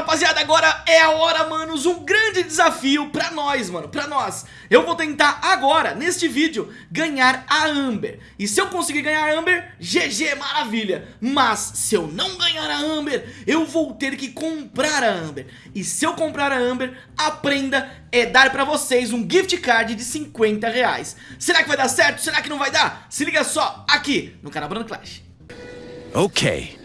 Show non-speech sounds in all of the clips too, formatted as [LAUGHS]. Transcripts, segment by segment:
rapaziada, agora é a hora, manos, um grande desafio pra nós, mano, pra nós. Eu vou tentar agora, neste vídeo, ganhar a Amber. E se eu conseguir ganhar a Amber, GG, maravilha. Mas se eu não ganhar a Amber, eu vou ter que comprar a Amber. E se eu comprar a Amber, a prenda é dar pra vocês um gift card de 50 reais. Será que vai dar certo? Será que não vai dar? Se liga só, aqui no canal Bruno Clash. Ok.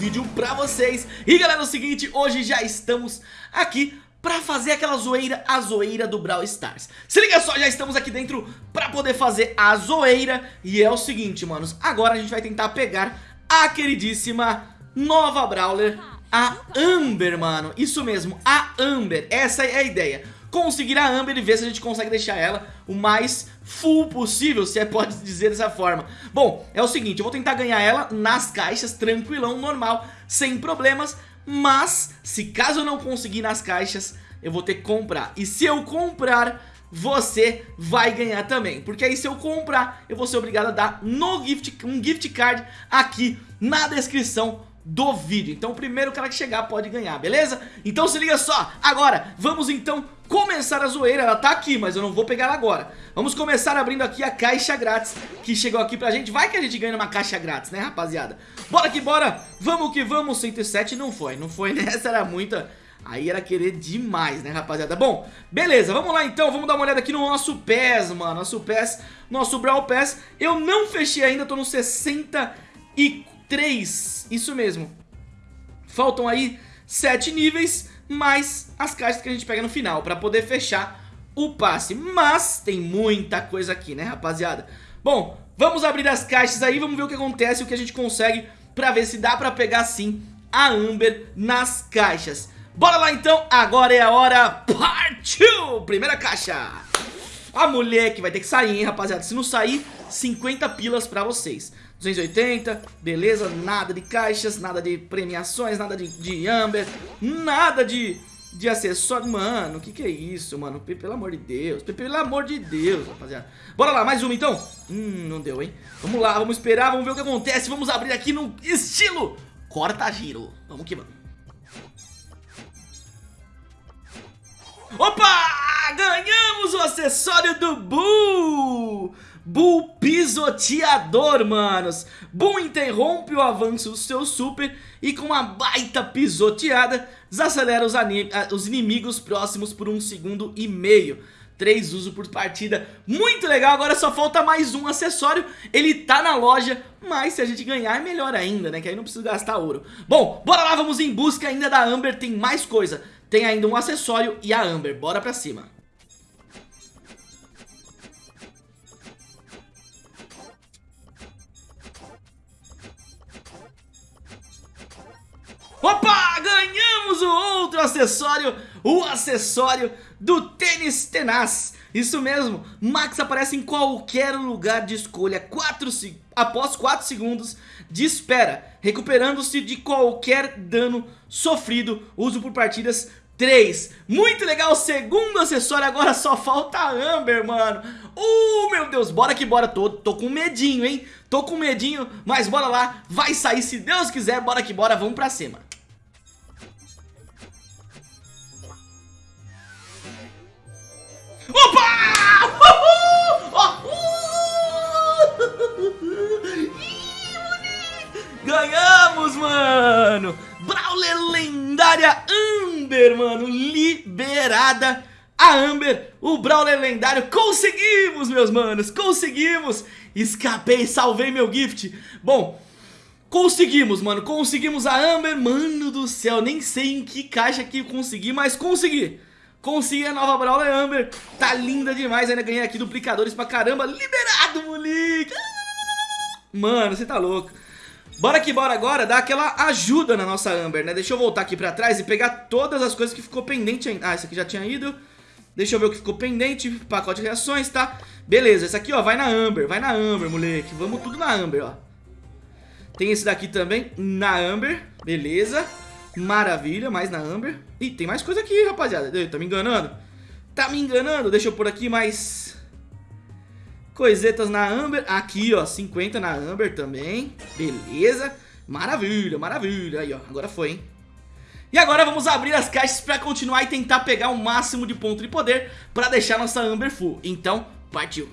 Vídeo pra vocês. E galera, é o seguinte, hoje já estamos aqui pra fazer aquela zoeira, a zoeira do Brawl Stars. Se liga só, já estamos aqui dentro pra poder fazer a zoeira. E é o seguinte, manos, agora a gente vai tentar pegar a queridíssima nova Brawler A Amber, mano, isso mesmo, a Amber, essa é a ideia conseguir a Amber e ver se a gente consegue deixar ela o mais full possível, se é pode dizer dessa forma. Bom, é o seguinte, eu vou tentar ganhar ela nas caixas, tranquilão, normal, sem problemas, mas se caso eu não conseguir nas caixas, eu vou ter que comprar. E se eu comprar, você vai ganhar também, porque aí se eu comprar, eu vou ser obrigado a dar no gift, um gift card aqui na descrição do vídeo. Então o primeiro cara que chegar pode ganhar, beleza? Então se liga só, agora vamos então começar a zoeira. Ela tá aqui, mas eu não vou pegar ela agora. Vamos começar abrindo aqui a caixa grátis que chegou aqui pra gente. Vai que a gente ganha uma caixa grátis, né rapaziada? Bora que bora, vamos que vamos. 107 não foi, não foi, [LAUGHS] né? Essa era muita... Aí era querer demais, né, rapaziada? Bom, beleza, vamos lá então, vamos dar uma olhada aqui no nosso PES, mano. Nosso PES, nosso Brawl PES Eu não fechei ainda, tô no 64 3, isso mesmo. Faltam aí 7 níveis, mais as caixas que a gente pega no final, pra poder fechar o passe. Mas tem muita coisa aqui, né, rapaziada? Bom, vamos abrir as caixas aí, vamos ver o que acontece, o que a gente consegue, pra ver se dá pra pegar sim a Amber nas caixas. Bora lá então, agora é a hora, partiu! Primeira caixa! A mulher que vai ter que sair, hein, rapaziada? Se não sair, 50 pilas pra vocês. 280, beleza, nada de caixas, nada de premiações, nada de, de Amber, nada de, de acessório. Mano, o que que é isso, mano? Pelo amor de Deus, pelo amor de Deus, rapaziada. Bora lá, mais uma então? Hum, não deu, hein? Vamos lá, vamos esperar, vamos ver o que acontece. Vamos abrir aqui no estilo corta-giro. Vamos que vamos. Opa! Ganhamos o acessório do Bull! Bull pisoteador, manos. Bull interrompe o avanço do seu super e com uma baita pisoteada desacelera os, os inimigos próximos por um segundo e meio. 3 uso por partida, muito legal, agora só falta mais um acessório, ele tá na loja, mas se a gente ganhar é melhor ainda, né, que aí não precisa gastar ouro. Bom, bora lá, vamos em busca ainda da Amber, tem mais coisa, tem ainda um acessório e a Amber, bora pra cima. Outro acessório, o acessório do tênis tenaz. Isso mesmo, Max aparece em qualquer lugar de escolha quatro, após 4 segundos de espera, recuperando-se de qualquer dano sofrido, uso por partidas 3. Muito legal, segundo acessório, agora só falta a Amber, mano. Uh, meu Deus, bora que bora, tô, tô com medinho, hein? Tô com medinho, mas bora lá, vai sair se Deus quiser, bora que bora, vamos pra cima. Opa! Ganhamos, mano! Brawler lendária Amber, mano, liberada a Amber, o Brawler lendário, conseguimos, meus manos, conseguimos, escapei, salvei meu gift, bom, conseguimos, mano, conseguimos a Amber, mano do céu, nem sei em que caixa que consegui, mas consegui, Consegui a nova Brawler Amber. Tá linda demais. Ainda ganhei aqui duplicadores pra caramba. Liberado, moleque. Mano, você tá louco. Bora que bora agora dar aquela ajuda na nossa Amber, né? Deixa eu voltar aqui pra trás e pegar todas as coisas que ficou pendente ainda. Ah, esse aqui já tinha ido. Deixa eu ver o que ficou pendente. Pacote de reações, tá? Beleza, esse aqui, ó, vai na Amber. Vai na Amber, moleque. Vamos tudo na Amber, ó. Tem esse daqui também na Amber. Beleza. Maravilha, mais na Amber. Ih, tem mais coisa aqui, rapaziada. Tá me enganando? Tá me enganando? Deixa eu pôr aqui mais... Coisetas na Amber. Aqui, ó, 50 na Amber também. Beleza. Maravilha, maravilha. Aí, ó, agora foi, hein? E agora vamos abrir as caixas pra continuar e tentar pegar o máximo de ponto de poder pra deixar nossa Amber full. Então, partiu.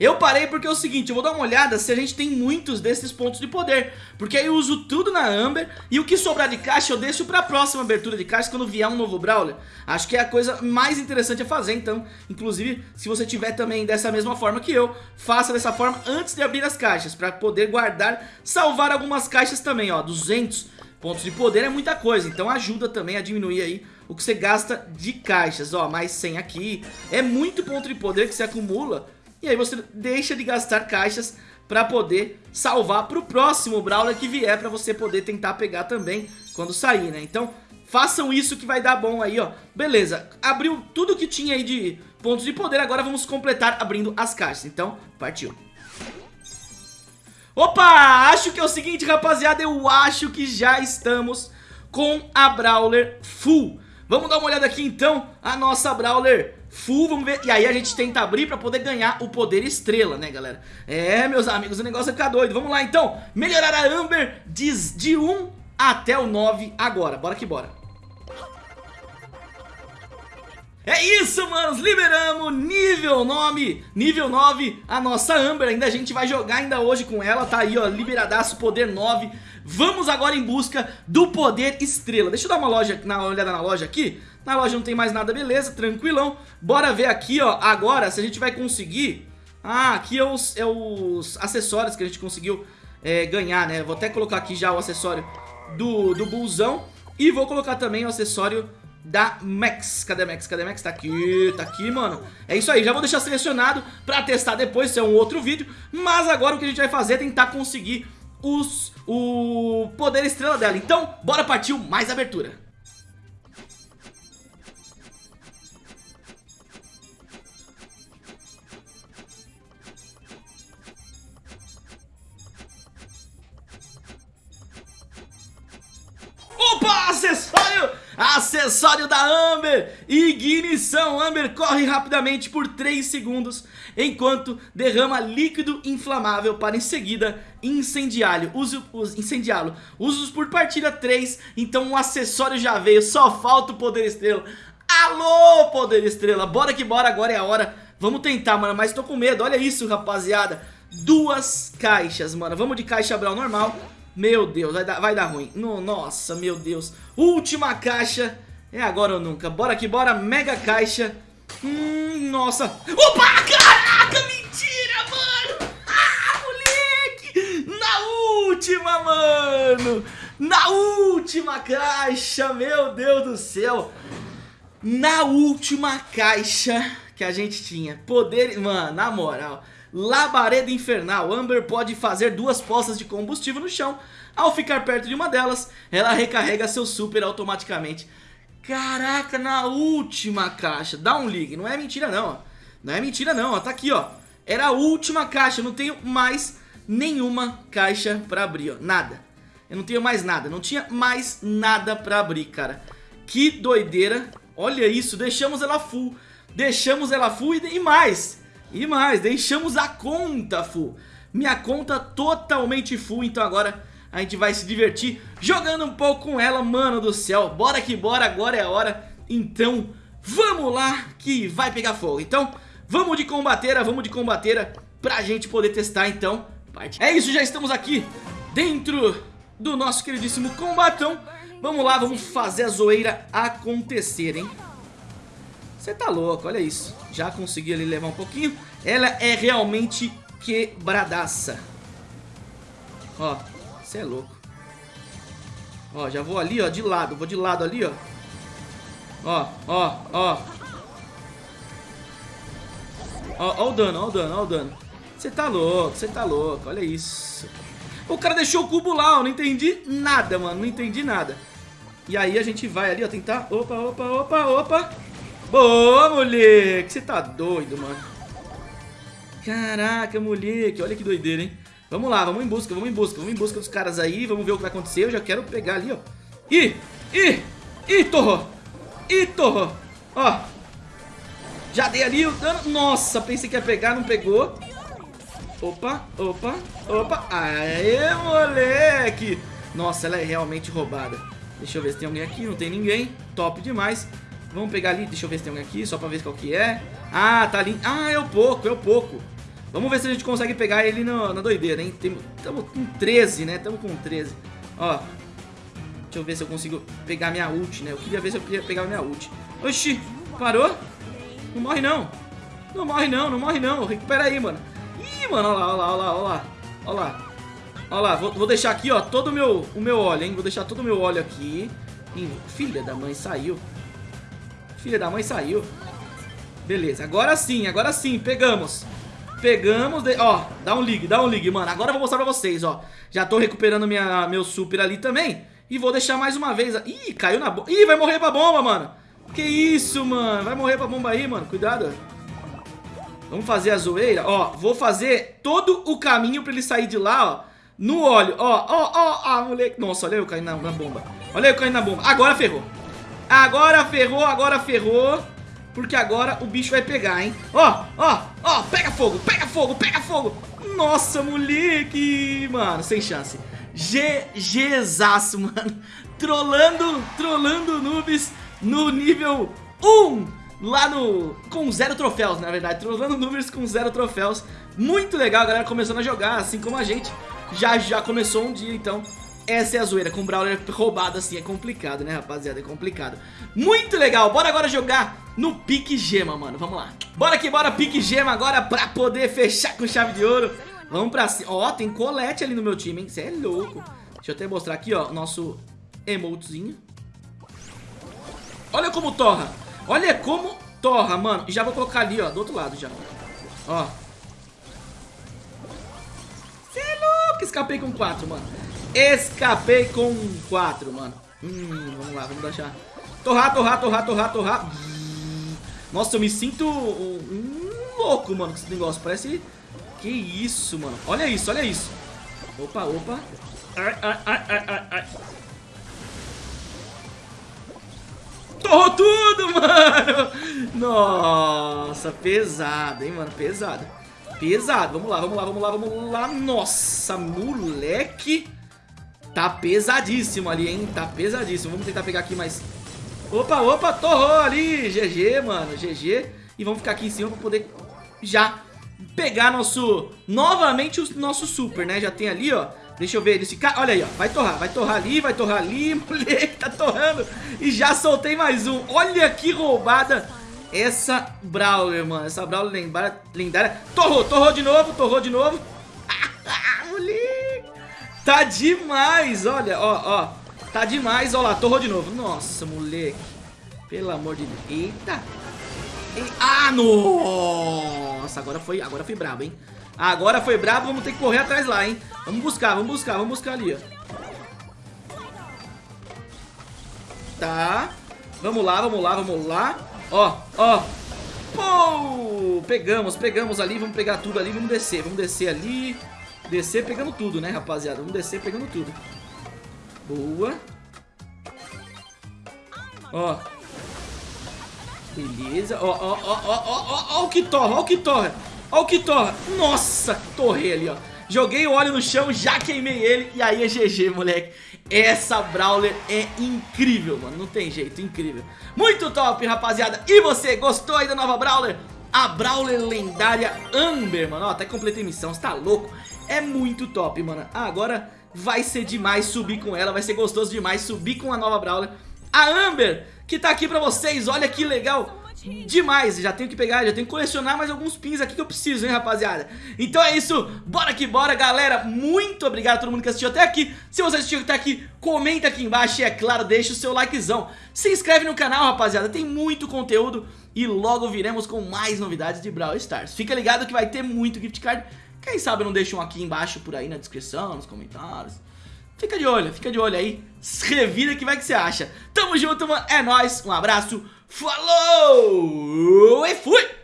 Eu parei porque é o seguinte, eu vou dar uma olhada se a gente tem muitos desses pontos de poder. Porque aí eu uso tudo na Amber E o que sobrar de caixa eu deixo pra próxima abertura de caixa quando vier um novo Brawler. Acho que é a coisa mais interessante a fazer, então Inclusive, se você tiver também dessa mesma forma que eu Faça dessa forma antes de abrir as caixas Pra poder guardar, salvar algumas caixas também, ó. 200 pontos de poder é muita coisa Então ajuda também a diminuir aí o que você gasta de caixas Ó, mais 100 aqui. É muito ponto de poder que você acumula e aí você deixa de gastar caixas para poder salvar para o próximo Brawler que vier para você poder tentar pegar também quando sair, né? Então façam isso que vai dar bom aí, ó. Beleza, abriu tudo que tinha aí de pontos de poder, agora vamos completar abrindo as caixas. Então, partiu. Opa, acho que é o seguinte, rapaziada, eu acho que já estamos com a Brawler full. Vamos dar uma olhada aqui então, a nossa Brawler full, vamos ver. E aí a gente tenta abrir pra poder ganhar o poder estrela, né, galera? É, meus amigos, o negócio vai ficar doido. Vamos lá, então. Melhorar a Amber de, de 1 até o 9 agora. Bora que bora. É isso, manos, liberamos nível 9, nível 9, a nossa Amber, ainda a gente vai jogar ainda hoje com ela, tá aí ó, liberadaço, poder 9 Vamos agora em busca do poder estrela. Deixa eu dar uma, loja, uma olhada na loja aqui. Na loja não tem mais nada, beleza, tranquilão. Bora ver aqui, ó, agora se a gente vai conseguir. Ah, aqui é os, é os acessórios que a gente conseguiu é, ganhar, né? Vou até colocar aqui já o acessório do, do Bulzão E vou colocar também o acessório da Max. Cadê Max? Cadê Max? Tá aqui, tá aqui, mano. É isso aí, já vou deixar selecionado pra testar depois, se é um outro vídeo. Mas agora o que a gente vai fazer é tentar conseguir os, o poder estrela dela. Então, bora partir mais abertura. Acessório! Da Amber! Ignição! Amber corre rapidamente por 3 segundos enquanto derrama líquido inflamável para em seguida incendiá-lo. Use, incendiá-lo. Usos por partida 3, então o acessório já veio, só falta o poder estrela. Alô, poder estrela! Bora que bora, agora é a hora. Vamos tentar, mano, mas tô com medo. Olha isso, rapaziada. Duas caixas, mano. Vamos de caixa Brawl normal. Meu Deus, vai dar, vai dar ruim. No, nossa, meu Deus. Última caixa. É agora ou nunca. Bora aqui, bora. Mega caixa. Hum, nossa. Opa, caraca, mentira, mano. Ah, moleque. Na última, mano. Na última caixa, meu Deus do céu. Na última caixa que a gente tinha. Poder, mano, na moral. Labareda Infernal. Amber pode fazer duas poças de combustível no chão. Ao ficar perto de uma delas, ela recarrega seu super automaticamente. Caraca, na última caixa. Dá um ligue. Não é mentira não. Não é mentira não. Tá aqui, ó. Era a última caixa. Eu não tenho mais nenhuma caixa pra abrir, ó. Nada. Eu não tenho mais nada. Não tinha mais nada pra abrir, cara. Que doideira. Olha isso. Deixamos ela full. Deixamos ela full e mais. E mais, deixamos a conta full. Minha conta totalmente full, então agora a gente vai se divertir jogando um pouco com ela, mano do céu. Bora que bora, agora é a hora. Então, vamos lá que vai pegar fogo. Então, vamos de combateira, vamos de combateira pra gente poder testar, então. É isso, já estamos aqui dentro do nosso queridíssimo combatão. Vamos lá, vamos fazer a zoeira acontecer, hein? Você tá louco, olha isso. Já consegui ali levar um pouquinho. Ela é realmente quebradaça. Ó, você é louco. Ó, já vou ali, ó, de lado. Vou de lado ali, ó. Ó, ó, ó. Ó, ó o dano, ó o dano, ó o dano. Você tá louco, você tá louco, olha isso. O cara deixou o cubo lá, eu não entendi nada, mano, não entendi nada. E aí a gente vai ali, ó, tentar... Opa, opa, opa, opa. Boa, moleque. Você tá doido, mano. Caraca, moleque. Olha que doideira, hein? Vamos lá, vamos em busca, vamos em busca. Vamos em busca dos caras aí. Vamos ver o que vai acontecer. Eu já quero pegar ali, ó. Ih, ih, ih, torrou. E torrou. Ó. Já dei ali o dano. Nossa, pensei que ia pegar, não pegou. Opa, opa, opa. Aê, moleque. Nossa, ela é realmente roubada. Deixa eu ver se tem alguém aqui. Não tem ninguém. Top demais. Vamos pegar ali. Deixa eu ver se tem alguém aqui. Só pra ver qual que é. Ah, tá ali. Ah, é o pouco, é o pouco. Vamos ver se a gente consegue pegar ele no, na doideira, hein? Estamos com 13, né? Estamos com 13. Ó. Deixa eu ver se eu consigo pegar minha ult, né? Eu queria ver se eu queria pegar minha ult. Oxi, parou? Não morre não. Não morre não, não morre não. Recupera aí, mano. Ih, mano, olha lá, olha lá, olha lá, olha lá. Lá. Vou, vou, deixar aqui, ó, todo meu, o meu óleo, hein? Vou deixar todo o meu óleo aqui. Filha da mãe, saiu. Filha da mãe, saiu. Beleza, agora sim, agora sim, pegamos. Pegamos, de... ó, dá um ligue, dá um ligue, mano. Agora eu vou mostrar pra vocês, ó. Já tô recuperando minha, meu super ali também. E vou deixar mais uma vez Ih, caiu na bomba Ih, vai morrer pra bomba, mano. Que isso, mano? Vai morrer pra bomba aí, mano. Cuidado. Vamos fazer a zoeira. Ó, vou fazer todo o caminho pra ele sair de lá, ó. No óleo. Ó, ó, ó, ó, moleque. Nossa, olha eu caindo na, na bomba. Olha eu caindo na bomba. Agora ferrou Agora ferrou, agora ferrou porque agora o bicho vai pegar, hein? Ó, ó, ó, pega fogo, pega fogo, pega fogo. Nossa, moleque. Mano, sem chance. GGzaço, [LAUGHS] mano. Trolando, trolando noobs no nível 1. Lá no... Com zero troféus, na verdade. Trolando noobs com zero troféus. Muito legal, a galera começando a jogar, assim como a gente. Já, já começou um dia, então essa é a zoeira, com Brawler roubado assim, é complicado, né, rapaziada, é complicado. Muito legal, bora agora jogar no Pique Gema, mano, vamos lá. Bora que bora, Pique Gema agora pra poder fechar com chave de ouro. Vamos pra cima, ó, tem colete ali no meu time, hein, você é louco. Deixa eu até mostrar aqui, ó, nosso emotezinho. Olha como torra, olha como torra, mano. E já vou colocar ali, ó, do outro lado já. Ó. Você é louco, escapei com quatro, mano. Escapei com 4, mano. Hum, vamos lá, vamos deixar. Torrar, torrar, torrar, torrar, torrar. Nossa, eu me sinto um, louco, mano, com esse negócio. Parece... Que isso, mano. Olha isso, olha isso. Opa, opa. Ai, ai, ai, ai, ai. Torrou tudo, [LAUGHS] mano. Nossa, pesado, hein, mano. Pesado. Pesado. Vamos lá, vamos lá, vamos lá, vamos lá. Nossa, moleque. Tá pesadíssimo ali, hein? Tá pesadíssimo. Vamos tentar pegar aqui mais... Opa, opa, torrou ali. GG, mano. GG. E vamos ficar aqui em cima pra poder já pegar nosso... Novamente o nosso super, né? Já tem ali, ó. Deixa eu ver ele ficar. Olha aí, ó. Vai torrar, vai torrar ali, vai torrar ali. [LAUGHS] Moleque, tá torrando. E já soltei mais um. Olha que roubada essa Brawler, mano. Essa Brawler lendária. lendária. Torrou, torrou de novo, torrou de novo. [LAUGHS] Tá demais, olha, ó, ó. Tá demais, ó lá, torrou de novo. Nossa, moleque. Pelo amor de Deus. Eita. E... Ah, nossa. Agora foi, agora foi brabo, hein. Agora foi brabo, vamos ter que correr atrás lá, hein. Vamos buscar, vamos buscar, vamos buscar ali, ó. Tá. Vamos lá, vamos lá, vamos lá. Ó, ó. Pô! Pegamos, pegamos ali, vamos pegar tudo ali, vamos descer, vamos descer ali. Descer pegando tudo, né, rapaziada? Vamos descer pegando tudo. Boa. Ó. Beleza. Ó, ó, ó, ó, ó, ó, o que torra, ó o que torra. Ó o que torra. Nossa, torrei ali, ó. Joguei o óleo no chão, já queimei ele e aí é GG, moleque. Essa Brawler é incrível, mano. Não tem jeito, incrível. Muito top, rapaziada. E você, gostou aí da nova Brawler? A Brawler lendária Amber, mano. Ó, até completei missão, você tá louco? É muito top, mano. Ah, agora vai ser demais subir com ela, vai ser gostoso demais subir com a nova Brawler. A Amber, que tá aqui pra vocês, olha que legal demais, já tenho que pegar, já tenho que colecionar mais alguns pins aqui que eu preciso, hein, rapaziada. Então é isso, bora que bora, galera. Muito obrigado a todo mundo que assistiu até aqui. Se você assistiu até aqui, comenta aqui embaixo E é claro, deixa o seu likezão. Se inscreve no canal, rapaziada, tem muito conteúdo. E logo viremos com mais novidades de Brawl Stars. Fica ligado que vai ter muito gift card quem sabe não deixa um aqui embaixo por aí na descrição, nos comentários. Fica de olho, fica de olho aí. Revira que vai que você acha. Tamo junto, mano. É nóis. Um abraço. Falou! E fui!